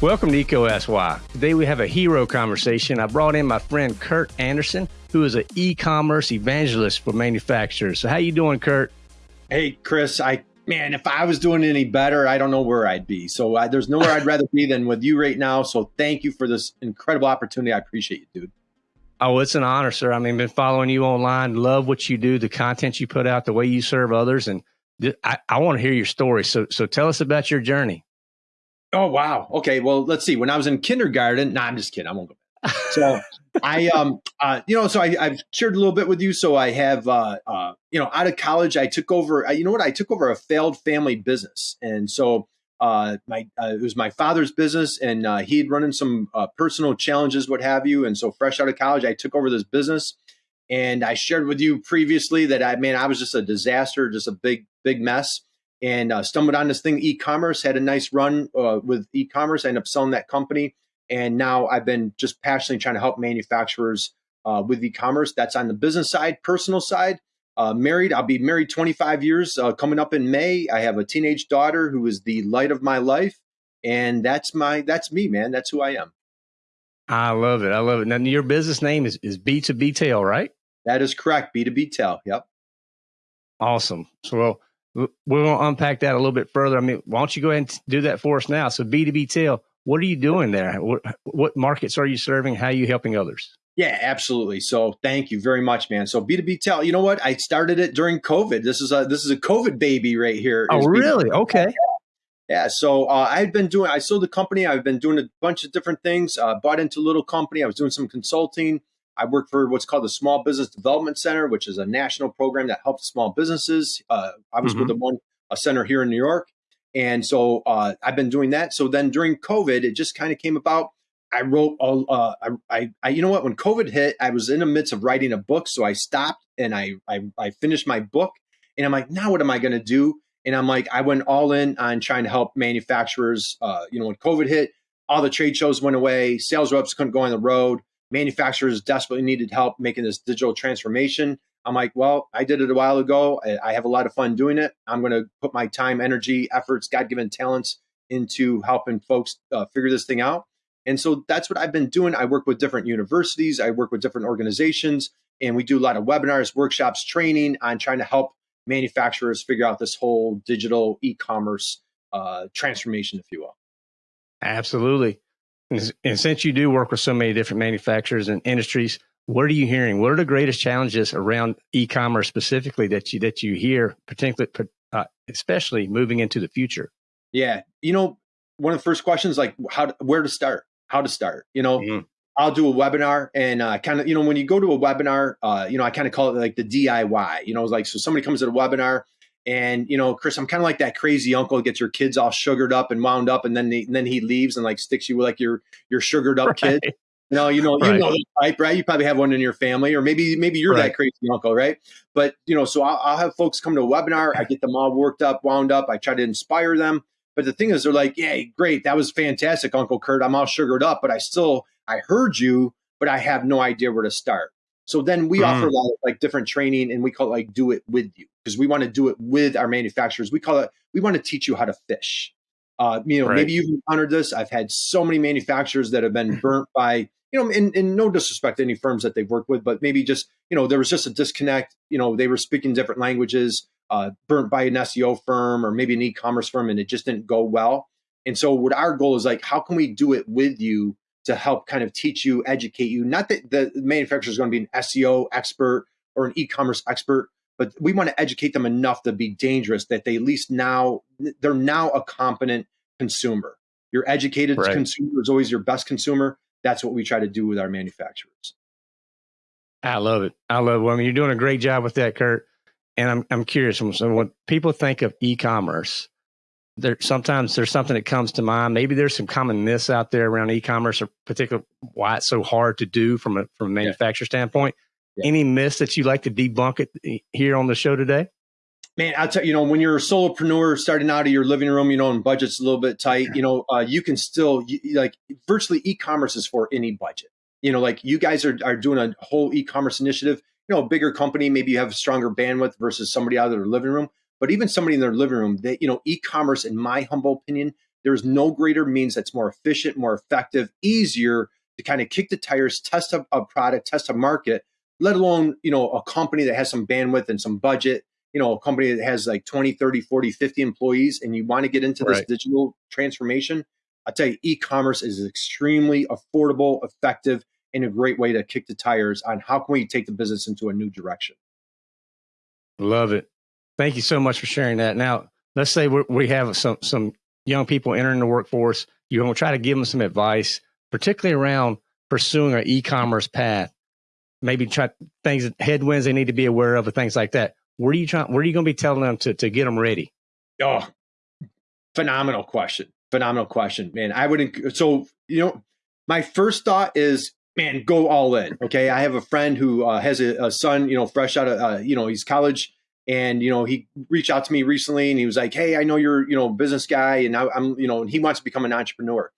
Welcome to EECO Ask Why. Today we have a hero conversation. I brought in my friend Curt Anderson, who is an e-commerce evangelist for manufacturers. So how you doing, Curt? Hey, Chris. I man, if I was doing any better, I don't know where I'd be. So uh, there's nowhere I'd rather be than with you right now. So thank you for this incredible opportunity. I appreciate you, dude. Oh, it's an honor, sir. I mean, been following you online, love what you do, the content you put out, the way you serve others, and I, I want to hear your story. So, so tell us about your journey. Oh wow. Okay. Well, let's see. When I was in kindergarten, nah, I'm just kidding. I won't go. Back. So I, um, uh, you know, so I, I've shared a little bit with you. So I have, uh, uh, you know, out of college, I took over. Uh, you know what? I took over a failed family business, and so uh, my uh, it was my father's business, and uh, he had run in some uh, personal challenges, what have you. And so, fresh out of college, I took over this business, and I shared with you previously that I man, I was just a disaster, just a big, big mess. And uh, stumbled on this thing e-commerce had a nice run uh, with e-commerce. I ended up selling that company. And now i've been just passionately trying to help manufacturers uh, with e-commerce. That's on the business side personal side. Uh, married i'll be married 25 years uh, coming up in may. I have a teenage daughter who is the light of my life. And that's my that's me man. That's who i am. I love it. I love it. Now your business name is, is b2b tail right? That is correct. B2b tail. Yep. Awesome. So well we're going to unpack that a little bit further. I mean, why don't you go ahead and do that for us now? So B2B Tail, what are you doing there? What, what markets are you serving? How are you helping others? Yeah, absolutely. So thank you very much, man. So B2B Tail, you know what? I started it during COVID. This is a this is a COVID baby right here. Oh, really? Okay. Yeah. So uh, I've been doing. I sold the company. I've been doing a bunch of different things. Uh, bought into a little company. I was doing some consulting. I work for what's called the Small Business Development Center, which is a national program that helps small businesses. Uh, I was mm-hmm. with the one a center here in New York, and so uh, I've been doing that. So then during COVID, it just kind of came about. I wrote all. Uh, I, I, you know what? When COVID hit, I was in the midst of writing a book, so I stopped and I, I, I finished my book, and I'm like, now what am I going to do? And I'm like, I went all in on trying to help manufacturers. Uh, you know, when COVID hit, all the trade shows went away, sales reps couldn't go on the road manufacturers desperately needed help making this digital transformation. I'm like, well, I did it a while ago. I, have a lot of fun doing it. I'm going to put my time, energy, efforts, God given talents into helping folks uh, figure this thing out. And so that's what I've been doing. I work with different universities, I work with different organizations, and we do a lot of webinars, workshops, training on trying to help manufacturers figure out this whole digital e commerce uh, transformation, if you will. Absolutely. And since you do work with so many different manufacturers and industries, what are you hearing? What are the greatest challenges around e-commerce specifically that you that you hear, particularly, uh, especially moving into the future? Yeah, you know, one of the first questions like how where to start, how to start. You know, mm-hmm. I'll do a webinar and uh, kind of you know when you go to a webinar, uh, you know, I kind of call it like the DIY. You know, like so somebody comes to a webinar and you know, Chris, I'm kind of like that crazy uncle that gets your kids all sugared up and wound up, and then he, and then he leaves and like sticks you with like your your sugared up right. kid. You know, you know, right. you know the type, right? You probably have one in your family, or maybe maybe you're right. that crazy uncle, right? But you know, so I'll, I'll have folks come to a webinar. I get them all worked up, wound up. I try to inspire them. But the thing is, they're like, "Yeah, great, that was fantastic, Uncle Curt. I'm all sugared up, but I still I heard you, but I have no idea where to start." So then we mm. offer a lot of like different training, and we call it like "do it with you." Because we want to do it with our manufacturers. We call it, we want to teach you how to fish. Uh, you know, right. maybe you've encountered this. I've had so many manufacturers that have been burnt by, you know, in, in no disrespect to any firms that they've worked with, but maybe just, you know, there was just a disconnect. You know, they were speaking different languages, uh, burnt by an SEO firm or maybe an e-commerce firm, and it just didn't go well. And so, what our goal is like, how can we do it with you to help kind of teach you, educate you? Not that the manufacturer is going to be an SEO expert or an e-commerce expert, but we want to educate them enough to be dangerous that they at least now they're now a competent consumer. Your educated right. consumer is always your best consumer. That's what we try to do with our manufacturers. I love it. I love it. I mean, you're doing a great job with that, Curt. And I'm I'm curious. So when people think of e-commerce, there sometimes there's something that comes to mind. Maybe there's some common myths out there around e-commerce, or particular why it's so hard to do from a from a manufacturer yeah. standpoint. Yeah. Any myths that you'd like to debunk it here on the show today? Man, I'll tell you, you know, when you're a solopreneur starting out of your living room, you know, and budget's a little bit tight, you know, uh, you can still you, like virtually e-commerce is for any budget. You know, like you guys are, are doing a whole e-commerce initiative. You know, a bigger company, maybe you have stronger bandwidth versus somebody out of their living room. but even somebody in their living room, that, you know, e-commerce, in my humble opinion, there's no greater means that's more efficient, more effective, easier to kind of kick the tires, test a, a product, test a market, let alone, you know, a company that has some bandwidth and some budget, you know, a company that has like 20, 30, 40, 50 employees and you want to get into this right. digital transformation. I tell you, e-commerce is extremely affordable, effective, and a great way to kick the tires on how can we take the business into a new direction. Love it. Thank you so much for sharing that. Now, let's say we have some some young people entering the workforce. You're going to try to give them some advice, particularly around pursuing an e-commerce path. Maybe try things, headwinds they need to be aware of, and things like that. Where are you trying? Where are you going to be telling them to to get them ready? Oh, phenomenal question! Phenomenal question, man. I would so you know my first thought is man, go all in. Okay. I have a friend who uh, has a, a, son, you know, fresh out of, uh, you know, he's college and, you know, he reached out to me recently and he was like, Hey, I know you're, you know, business guy and I, I'm, you know, and he wants to become an entrepreneur.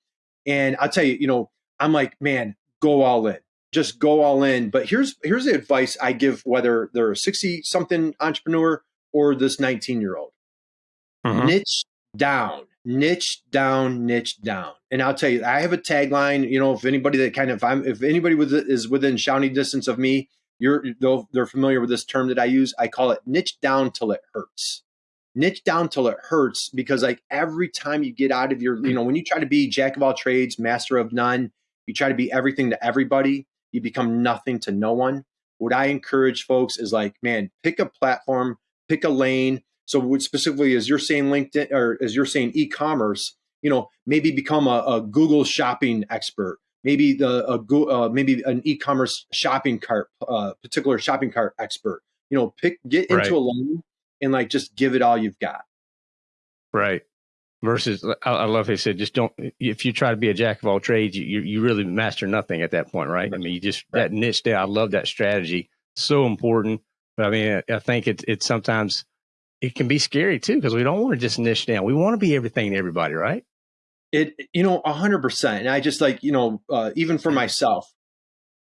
And I'll tell you, you know, I'm like, man, go all in, just go all in. But here's, here's the advice I give, whether they're a 60 something entrepreneur or this 19 year old, mm-hmm. niche down niche down, niche down. And I'll tell you, I have a tagline. You know, if anybody that kind of, if I'm, if anybody with is within shouting distance of me, you're though they're familiar with this term that I use. I call it niche down till it hurts. Niche down till it hurts because like every time you get out of your, you know, when you try to be jack of all trades, master of none, you try to be everything to everybody, you become nothing to no one. What I encourage folks is like, man, pick a platform, pick a lane, so specifically, as you're saying LinkedIn or as you're saying e-commerce, you know, maybe become a, a Google shopping expert. Maybe the a, uh, maybe an e-commerce shopping cart, uh, particular shopping cart expert. You know, pick get into right. a lane and like just give it all you've got. Right. Versus, I, I love they said, just don't. If you try to be a jack of all trades, you you really master nothing at that point, right? I mean, you just right. that niche there. I love that strategy. So important. But I mean, I think it's it's sometimes it can be scary too because we don't want to just niche down. We want to be everything to everybody, right? It, you know, a hundred percent. And I just like, you know, uh, even for myself,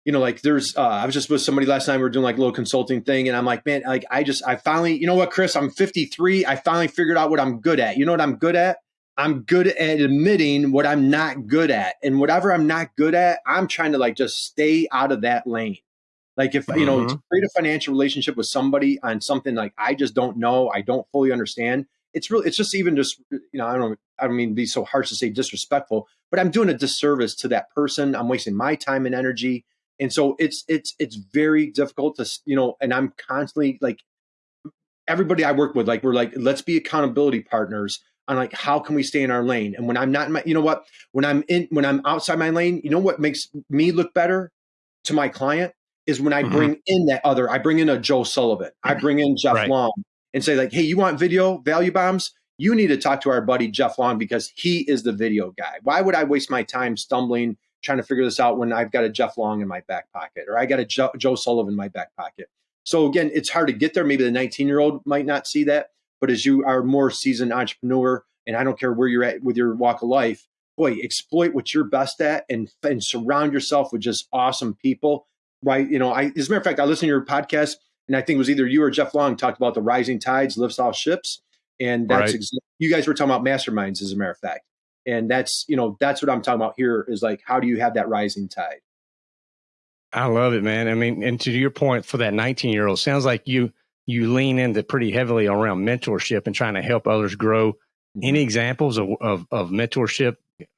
you know, like there's, uh, I was just with somebody last night. We were doing like a little consulting thing, and I'm like, man, like I just, I finally, you know what, Chris, I'm 53. I finally figured out what I'm good at. You know what I'm good at? I'm good at admitting what I'm not good at, and whatever I'm not good at, I'm trying to like just stay out of that lane. Like if you know, mm-hmm. to create a financial relationship with somebody on something like I just don't know, I don't fully understand. It's really, it's just even just you know, I don't, I don't mean be so harsh to say disrespectful, but I'm doing a disservice to that person. I'm wasting my time and energy, and so it's it's it's very difficult to you know, and I'm constantly like everybody I work with, like we're like, let's be accountability partners on like how can we stay in our lane. And when I'm not in my, you know what, when I'm in, when I'm outside my lane, you know what makes me look better to my client is when I mm-hmm. bring in that other, I bring in a Joe Sullivan, I mm-hmm. bring in Jeff right. Long and say like, hey, you want video value bombs? You need to talk to our buddy Jeff Long because he is the video guy. Why would I waste my time stumbling trying to figure this out when I've got a Jeff Long in my back pocket or I got a Joe, Joe Sullivan in my back pocket? So again, it's hard to get there. Maybe the 19 year old might not see that, but as you are more seasoned entrepreneur, and I don't care where you're at with your walk of life, boy, exploit what you're best at and, and surround yourself with just awesome people right? You know, I as a matter of fact, I listened to your podcast, and I think it was either you or Jeff Long talked about the rising tides lifts all ships, and that's right. ex- you guys were talking about masterminds, as a matter of fact, and that's you know that's what I'm talking about here is like how do you have that rising tide? I love it, man. I mean, and to your point, for that 19 year old, sounds like you you lean into pretty heavily around mentorship and trying to help others grow. Mm-hmm. Any examples of, of, of mentorship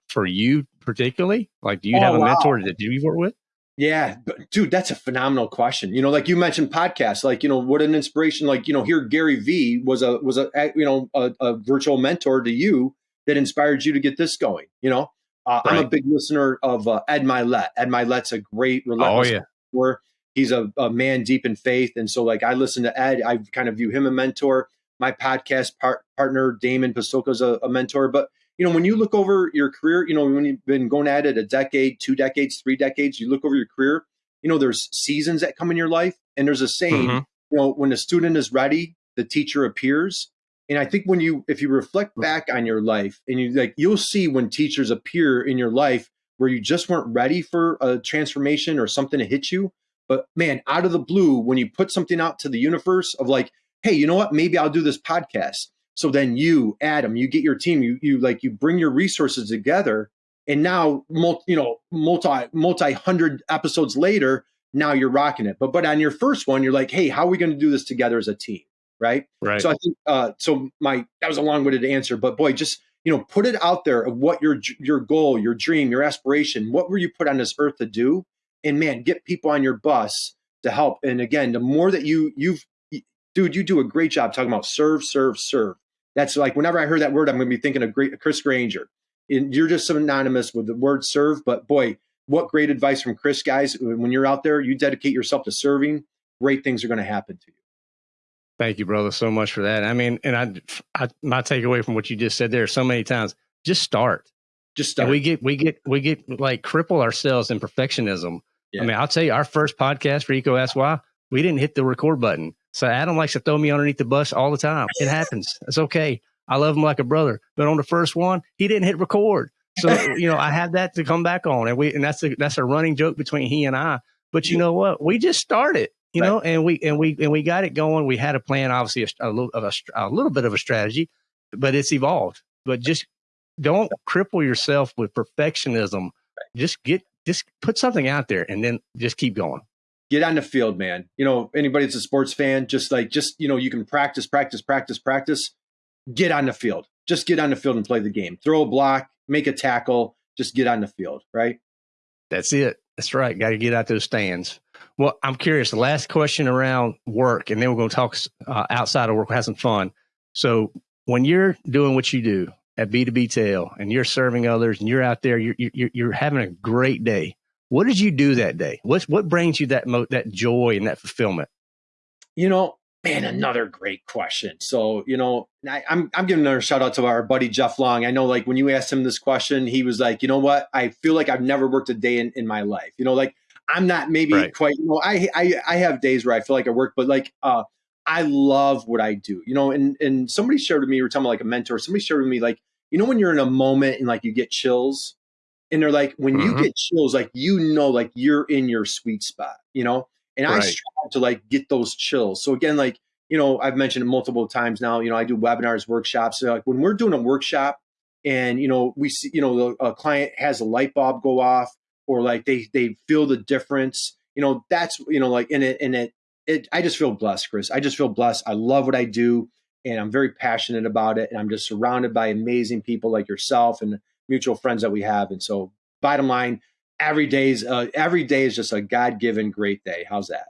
for you particularly? Like, do you oh, have a wow. mentor that you work with? Yeah, dude, that's a phenomenal question. You know, like you mentioned podcasts, like, you know, what an inspiration, like, you know, here Gary V was a, was a, you know, a, a virtual mentor to you that inspired you to get this going. You know, uh, right. I'm a big listener of uh, Ed Mylett. Ed Mylett's a great, relentless oh, yeah. Mentor. He's a, a, man deep in faith. And so like, I listen to Ed, I kind of view him a mentor. My podcast par- partner, Damon Pistulka is a, a mentor, but you know, when you look over your career, you know, when you've been going at it a decade, two decades, three decades, you look over your career, you know, there's seasons that come in your life. And there's a saying, mm-hmm. you know, when the student is ready, the teacher appears. And I think when you, if you reflect back on your life and you like, you'll see when teachers appear in your life where you just weren't ready for a transformation or something to hit you. But man, out of the blue, when you put something out to the universe of like, hey, you know what? Maybe I'll do this podcast. So then you, Adam, you get your team, you you like you bring your resources together, and now multi, you know multi multi hundred episodes later, now you're rocking it. But but on your first one, you're like, hey, how are we going to do this together as a team? Right. Right. So I think uh, so. My that was a long winded answer, but boy, just you know, put it out there of what your your goal, your dream, your aspiration. What were you put on this earth to do? And man, get people on your bus to help. And again, the more that you you've dude, you do a great job talking about serve, serve, serve. That's like whenever I heard that word, I'm going to be thinking of great, Chris Granger. And you're just synonymous with the word serve. But boy, what great advice from Chris, guys. When you're out there, you dedicate yourself to serving, great things are going to happen to you. Thank you, brother, so much for that. I mean, and I, I my takeaway from what you just said there so many times, just start. Just start. And we get, we get, we get like cripple ourselves in perfectionism. Yeah. I mean, I'll tell you, our first podcast for EECO Ask Why, we didn't hit the record button. So Adam likes to throw me underneath the bus all the time. It happens. It's okay. I love him like a brother. But on the first one, he didn't hit record. So you know, I had that to come back on, and we and that's a that's a running joke between he and I. But you know what? We just started, you right. know, and we and we and we got it going. We had a plan, obviously a, a little of a, a little bit of a strategy, but it's evolved. But just don't cripple yourself with perfectionism. Just get just put something out there, and then just keep going get on the field, man. You know, anybody that's a sports fan, just like, just, you know, you can practice, practice, practice, practice. Get on the field. Just get on the field and play the game. Throw a block, make a tackle, just get on the field, right? That's it. That's right. Got to get out those stands. Well, I'm curious. The last question around work, and then we're going to talk uh, outside of work, have some fun. So, when you're doing what you do at B2B Tail and you're serving others and you're out there, you're, you're, you're having a great day what did you do that day? What what brings you that mo- that joy and that fulfillment? You know, man, another great question. So, you know, I, am I'm, I'm giving another shout out to our buddy Jeff Long. I know, like when you asked him this question, he was like, you know what? I feel like I've never worked a day in, in my life. You know, like I'm not maybe right. quite. You know, I, I I have days where I feel like I work, but like uh, I love what I do. You know, and and somebody shared with me, we are talking about like a mentor. Somebody shared with me, like you know, when you're in a moment and like you get chills? And they're like when mm-hmm. you get chills like you know like you're in your sweet spot you know? And right. i strive to like get those chills. So again like you know i've mentioned it multiple times now you know i do webinars workshops. So like when we're doing a workshop and you know we see you know a client has a light bulb go off or like they they feel the difference you know that's you know like in it in it it i just feel blessed chris. I just feel blessed. I love what i do and i'm very passionate about it and i'm just surrounded by amazing people like yourself and mutual friends that we have. And so, bottom line, every day is uh, every day is just a God given great day. How's that?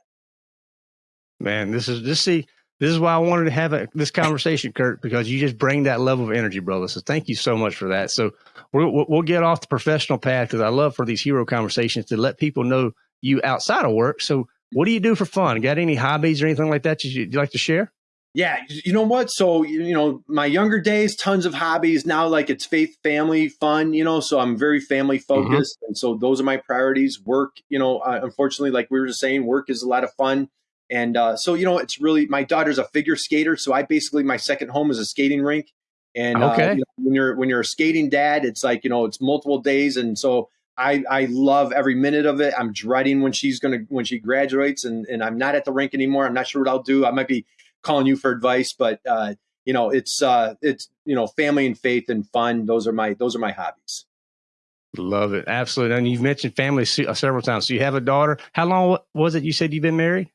Man, this is this see this is why I wanted to have a, this conversation, Curt, because you just bring that level of energy, brother. So thank you so much for that. So we'll, we'll get off the professional path because I love for these hero conversations to let people know you outside of work. So what do you do for fun? Got any hobbies or anything like that you'd like to share? Yeah, you know what? So, you know, my younger days, tons of hobbies. Now, like it's faith, family, fun, you know, so I'm very family mm-hmm. focused. Mm-hmm. And so those are my priorities. Work, you know, uh, unfortunately, like we were just saying, work is a lot of fun. And uh, so, you know, it's really my daughter's a figure skater. So I basically, my second home is a skating rink. And uh, okay. Uh, you know, when you're when you're a skating dad, it's like, you know, it's multiple days. And so I, I love every minute of it. I'm dreading when she's gonna when she graduates and, and I'm not at the rink anymore. I'm not sure what I'll do. I might be calling you for advice, but uh, you know, it's uh, it's you know, family and faith and fun. Those are my those are my hobbies. Love it, absolutely. And you've mentioned family uh, several times. So you have a daughter. How long was it? You said you've been married.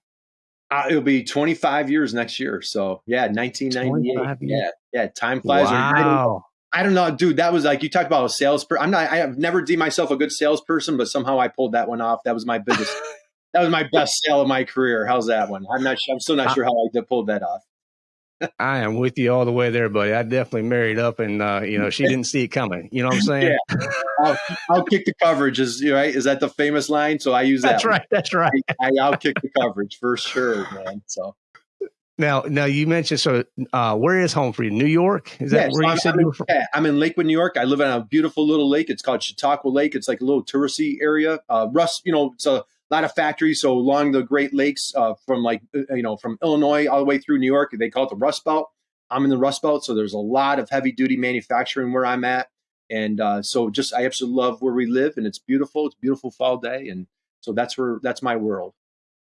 Uh, it'll be 25 years next year. So yeah, 1998. Yeah, yeah. Time flies. Wow. I don't know, dude. That was like you talked about a salesperson. I'm not. I have never deemed myself a good salesperson, but somehow I pulled that one off. That was my biggest that was my best sale of my career. How's that one? I'm not. Sure, I'm still not sure how I pulled that off. I am with you all the way there, buddy. I definitely married up, and uh, you know she didn't see it coming. You know what I'm saying? Yeah. I'll, I'll kick the coverage. Is right? Is that the famous line? So I use that. That's one. right. That's right. I, will kick the coverage for sure, man. So now, now you mentioned so. Uh, where is home for you? New York? Is that yeah, where so you I'm, said I'm you were from? Yeah, I'm in Lakewood, New York. I live on a beautiful little lake. It's called Chautauqua Lake. It's like a little touristy area. Uh, Russ, you know, it's a a lot of factories. So along the Great Lakes, uh, from like uh, you know from Illinois all the way through New York, they call it the Rust Belt. I'm in the Rust Belt, so there's a lot of heavy duty manufacturing where I'm at, and uh, so just I absolutely love where we live, and it's beautiful. It's beautiful fall day, and so that's where that's my world.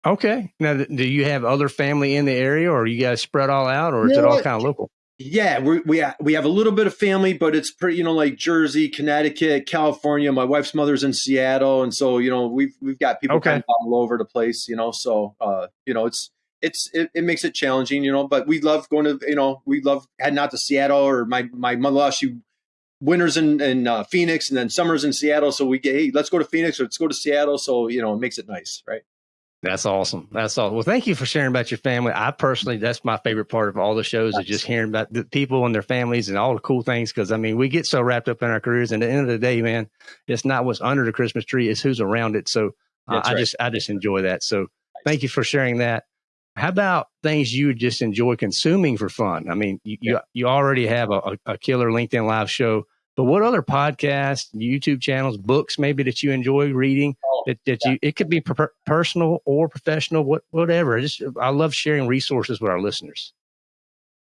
Okay. Now, do you have other family in the area, or are you guys spread all out, or is it all kind of local? Yeah, we we we have a little bit of family, but it's pretty, you know, like Jersey, Connecticut, California. My wife's mother's in Seattle, and so you know we've we've got people okay. kind of all over the place. You know, so uh, you know it's it's it, it, makes it challenging. You know, but we love going to you know we love heading out to Seattle or my my mother she winters in, in uh, Phoenix and then summers in Seattle. So we get hey let's go to Phoenix or let's go to Seattle. So you know it makes it nice, right? That's awesome. That's awesome. Well, thank you for sharing about your family. I personally, that's my favorite part of all the shows is just hearing about the people and their families and all the cool things. Cause I mean, we get so wrapped up in our careers and at the end of the day, man, it's not what's under the Christmas tree, it's who's around it. So uh, I just, I just enjoy that. So thank you for sharing that. How about things you just enjoy consuming for fun? I mean, you, yeah. you, you already have a, a killer LinkedIn live show. But what other podcasts, YouTube channels, books maybe that you enjoy reading? Oh, that, that yeah. you it could be per- personal or professional, what whatever. Just I love sharing resources with our listeners.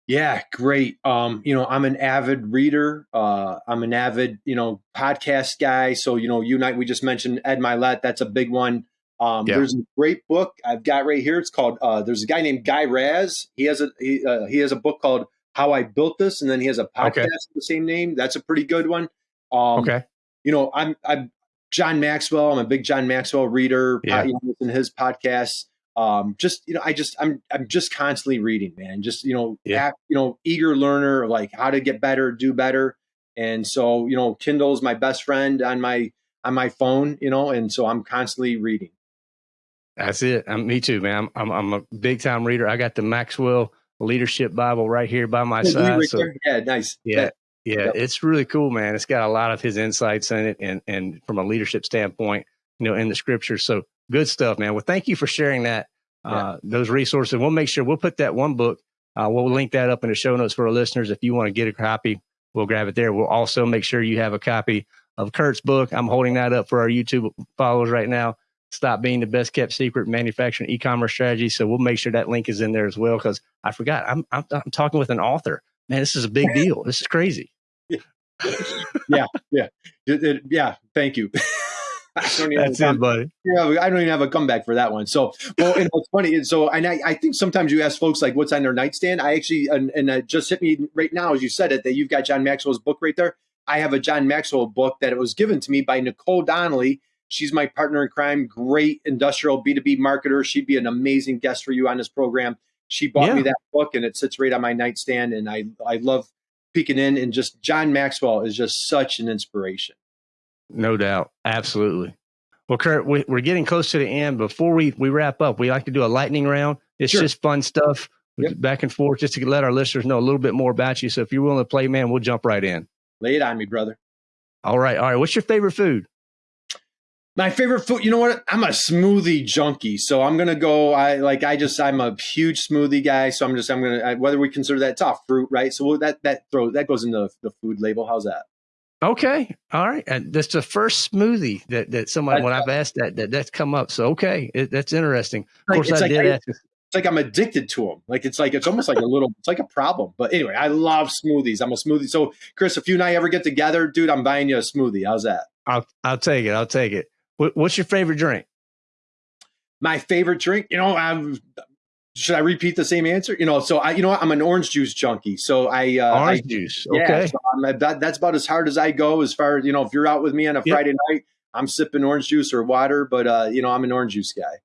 Yeah, great. Um, you know, I'm an avid reader. Uh, I'm an avid, you know, podcast guy. So, you know, you and we just mentioned Ed Mylett. That's a big one. Um, yeah. There's a great book I've got right here. It's called. Uh, there's a guy named Guy Raz. He has a he, uh, he has a book called how I built this, and then he has a podcast okay. the same name. That's a pretty good one. Um, okay. You know, I'm I'm John Maxwell. I'm a big John Maxwell reader. Yeah. You know, to his podcasts. Um, just you know, I just I'm I'm just constantly reading, man. Just you know, yeah. you know, eager learner, like how to get better, do better. And so you know, Kindle's my best friend on my on my phone. You know, and so I'm constantly reading. That's it. I'm, me too, man. I'm, I'm, I'm a big time reader. I got the Maxwell leadership Bible right here by my side. so, yeah, nice. Yeah. Yeah, it's really cool, man. It's got a lot of his insights in it and and from a leadership standpoint, you know, in the scriptures. So good stuff, man. Well, thank you for sharing that, uh, those resources. We'll make sure we'll put that one book, uh, we'll link that up in the show notes for our listeners. If you want to get a copy, we'll grab it there. We'll also make sure you have a copy of Curt's book. I'm holding that up for our YouTube followers right now stop being the best kept secret manufacturing e-commerce strategy. So we'll make sure that link is in there as well. Cause I forgot I'm, I'm, I'm talking with an author, man. This is a big deal. This is crazy. yeah. Yeah. Yeah. Thank you. That's it, buddy. Yeah, I don't even have a comeback for that one. So, well, and what's funny And so, and I, I think sometimes you ask folks like, "What's on their nightstand?" I actually, and, and it just hit me right now as you said it that you've got John Maxwell's book right there. I have a John Maxwell book that it was given to me by Nicole Donnelly, She's my partner in crime, great industrial B2B marketer. She'd be an amazing guest for you on this program. She bought yeah. me that book and it sits right on my nightstand. And I, I love peeking in and just John Maxwell is just such an inspiration. No doubt. Absolutely. Well, Curt, we, are getting close to the end. Before we, we wrap up, we like to do a lightning round. It's sure. just fun stuff yep. back and forth just to let our listeners know a little bit more about you. So if you're willing to play, man, we'll jump right in. Lay it on me, brother. All right. All right. What's your favorite food? My favorite food, you know what? I'm a smoothie junkie, so I'm gonna go. I like. I just. I'm a huge smoothie guy, so I'm just. I'm gonna. I, whether we consider that top fruit, right? So that that throw that goes into the food label. How's that? Okay, all right. And that's the first smoothie that that somebody when I've asked that, that that's come up. So okay, it, that's interesting. Of course, I like did I, ask. It's like I'm addicted to them. Like it's like it's almost like a little. It's like a problem. But anyway, I love smoothies. I'm a smoothie. So Chris, if you and I ever get together, dude, I'm buying you a smoothie. How's that? I'll I'll take it. I'll take it. What's your favorite drink? My favorite drink, you know, I'm, should I repeat the same answer? You know, so I, you know, I'm an orange juice junkie. So I uh, orange I, juice. Okay, yeah, so that, that's about as hard as I go. As far as you know, if you're out with me on a yep. Friday night, I'm sipping orange juice or water. But uh, you know, I'm an orange juice guy.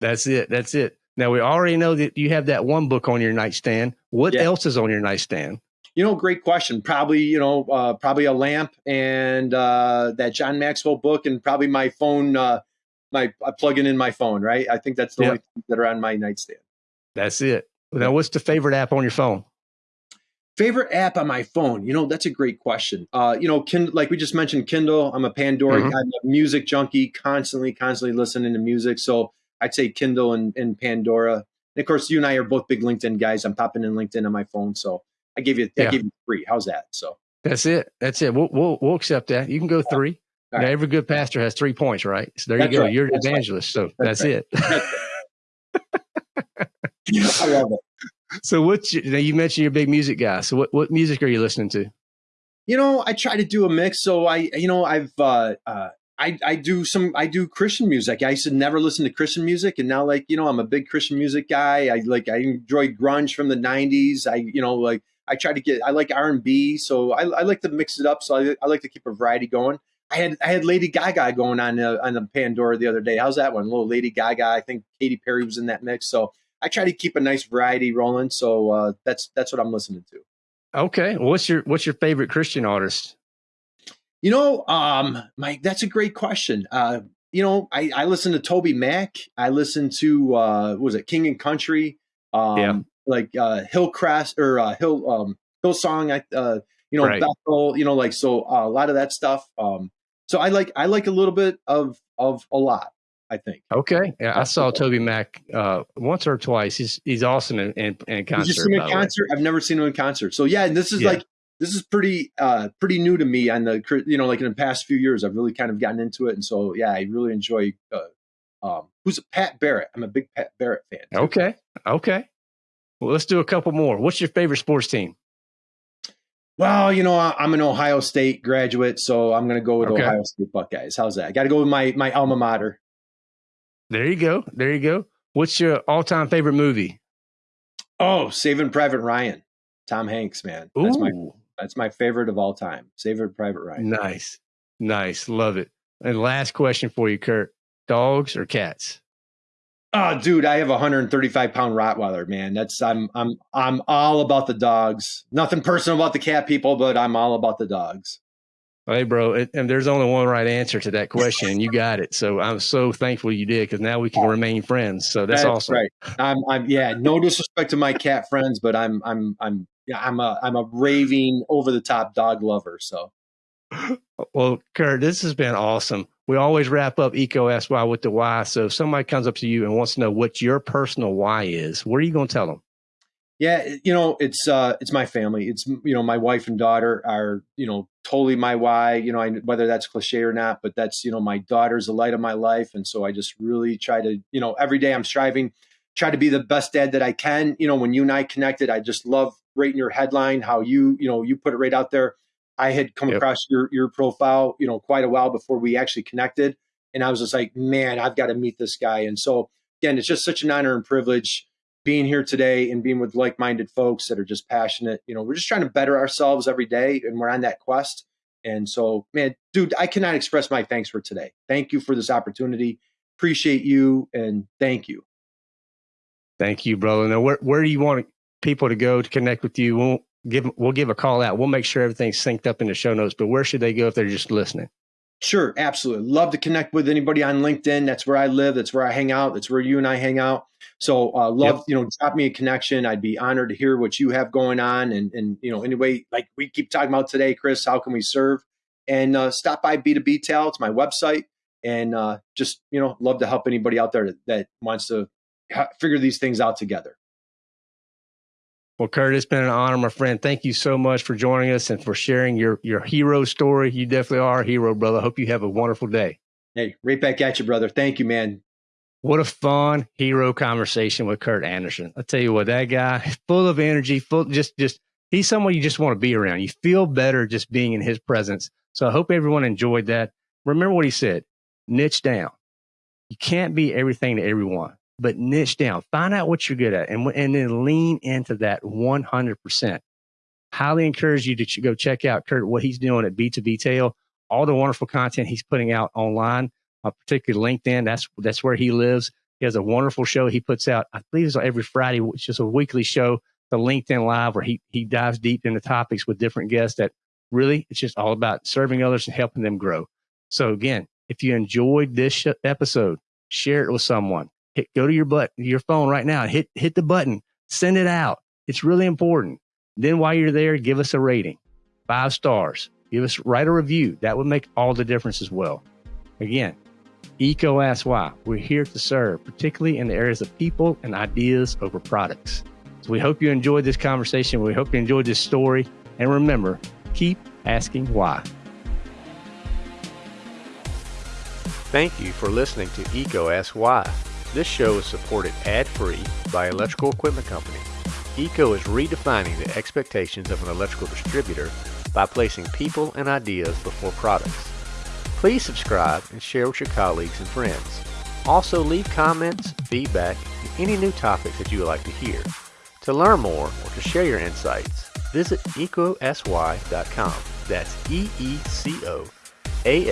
That's it. That's it. Now we already know that you have that one book on your nightstand. What yeah. else is on your nightstand? You know, great question. Probably, you know, uh, probably a lamp and uh, that John Maxwell book, and probably my phone. Uh, my I plug in my phone, right? I think that's the yep. only things that are on my nightstand. That's it. Now, what's the favorite app on your phone? Favorite app on my phone? You know, that's a great question. Uh, you know, Kind- like we just mentioned, Kindle. I'm a Pandora. Mm-hmm. I'm a music junkie, constantly, constantly listening to music. So I'd say Kindle and, and Pandora. And of course, you and I are both big LinkedIn guys. I'm popping in LinkedIn on my phone, so I give you, yeah. I give you three. How's that? So that's it. That's it. We'll we'll, we'll accept that. You can go three. Right. Now, every good pastor has three points, right? So there that's you go. Right. You're an that's evangelist. Right. So that's, that's it. I love it. So what you, now you mentioned you're a big music guy. So what, what music are you listening to? You know, I try to do a mix. So I, you know, I've, uh, uh, I, I do some I do Christian music. I used to never listen to Christian music, and now like you know I'm a big Christian music guy. I like I enjoy grunge from the '90s. I you know like I try to get I like R and B, so I, I, like to mix it up. So I, I, like to keep a variety going. I had I had Lady Gaga going on uh, on the Pandora the other day. How's that one? A little Lady Gaga. I think Katy Perry was in that mix. So I try to keep a nice variety rolling. So uh, that's that's what I'm listening to. Okay, what's your what's your favorite Christian artist? You know, um, my that's a great question. Uh, you know, I, I listen to TobyMac. I listen to uh, was it King and Country? Um, yeah. Like uh, Hillcrest or uh, Hill um, Hillsong. Uh, you know right. Bethel. You know, like so uh, a lot of that stuff. Um, so I like I like a little bit of of a lot. I think. Okay, yeah, I saw TobyMac uh, once or twice. He's he's awesome in, in, in concert. Did you see him in concert? I've never seen him in concert. So yeah, and this is yeah. like this is pretty uh pretty new to me on the you know like in the past few years i've really kind of gotten into it and so yeah i really enjoy uh um who's pat barrett i'm a big pat barrett fan too. okay okay well let's do a couple more what's your favorite sports team well you know i'm an ohio state graduate so i'm going to go with okay. ohio state buckeyes how's that i got to go with my my alma mater there you go there you go what's your all-time favorite movie oh saving private ryan tom hanks man that's Ooh. my that's my favorite of all time. Saving Private Ryan. Nice. Nice. Love it. And last question for you, Curt. Dogs or cats? Oh, dude, I have a 135 pound Rottweiler, man. That's I'm I'm I'm all about the dogs. Nothing personal about the cat people, but I'm all about the dogs. Hey, bro, it, and there's only one right answer to that question. You got it. So I'm so thankful you did because now we can remain friends. So that's, that's awesome. Right. I'm, I'm, yeah. No disrespect to my cat friends, but I'm, I'm, I'm yeah, I'm a I'm a raving over the top dog lover. So, well, Curt, this has been awesome. We always wrap up Eco Why with the why. So, if somebody comes up to you and wants to know what your personal why is, what are you going to tell them? Yeah, you know, it's uh, it's my family. It's you know, my wife and daughter are you know totally my why. You know, I, whether that's cliche or not, but that's you know, my daughter's the light of my life, and so I just really try to you know, every day I'm striving, try to be the best dad that I can. You know, when you and I connected, I just love right in your headline, how you, you know, you put it right out there. I had come yep. across your your profile, you know, quite a while before we actually connected. And I was just like, man, I've got to meet this guy. And so again, it's just such an honor and privilege being here today and being with like-minded folks that are just passionate. You know, we're just trying to better ourselves every day and we're on that quest. And so, man, dude, I cannot express my thanks for today. Thank you for this opportunity. Appreciate you and thank you. Thank you, brother. Now, where, where do you want people to go to connect with you, give we'll give a call out. We'll make sure everything's synced up in the show notes. But where should they go if they're just listening? Sure, absolutely. Love to connect with anybody on LinkedIn. That's where I live. That's where I hang out. That's where you and I hang out. So uh, love, yep. you know, drop me a connection. I'd be honored to hear what you have going on. And and you know, anyway, like we keep talking about today, Chris, how can we serve? And uh, stop by B2B Tail. It's my website. And uh, just, you know, love to help anybody out there that, that wants to figure these things out together. Well, Curt, it's been an honor, my friend. Thank you so much for joining us and for sharing your your hero story. You definitely are a hero, brother. Hope you have a wonderful day. Hey, right back at you, brother. Thank you, man. What a fun hero conversation with Curt Anderson. I tell you what, that guy, full of energy, full just just he's someone you just want to be around. You feel better just being in his presence. So I hope everyone enjoyed that. Remember what he said: niche down. You can't be everything to everyone but niche down. Find out what you're good at and, and then lean into that 100%. Highly encourage you to go check out Curt, what he's doing at B2B Tail, all the wonderful content he's putting out online, uh, particularly LinkedIn. That's, that's where he lives. He has a wonderful show he puts out. I believe it's every Friday, which is a weekly show, the LinkedIn Live, where he, he dives deep into topics with different guests that really it's just all about serving others and helping them grow. So again, if you enjoyed this episode, share it with someone hit, go to your butt, your phone right now, hit, hit the button, send it out. It's really important. Then while you're there, give us a rating, five stars. Give us write a review. That would make all the difference as well. Again, EECO Ask Why. We're here to serve, particularly in the areas of people and ideas over products. So we hope you enjoyed this conversation. We hope you enjoyed this story. And remember, keep asking why. Thank you for listening to EECO Ask Why. This show is supported ad-free by Electrical Equipment Company. ECO is redefining the expectations of an electrical distributor by placing people and ideas before products. Please subscribe and share with your colleagues and friends. Also, leave comments, feedback, and any new topics that you would like to hear. To learn more or to share your insights, visit eecoaskwhy.com. That's E E C O A